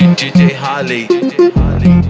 DJ Holly.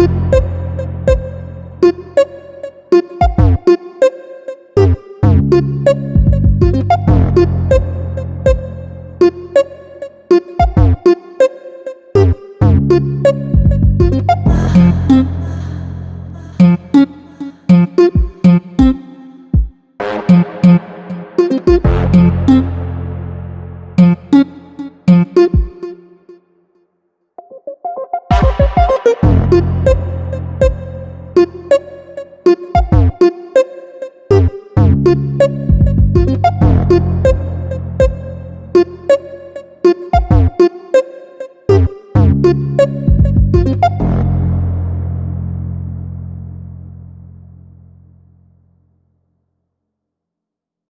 Boop boop. Boop, boop.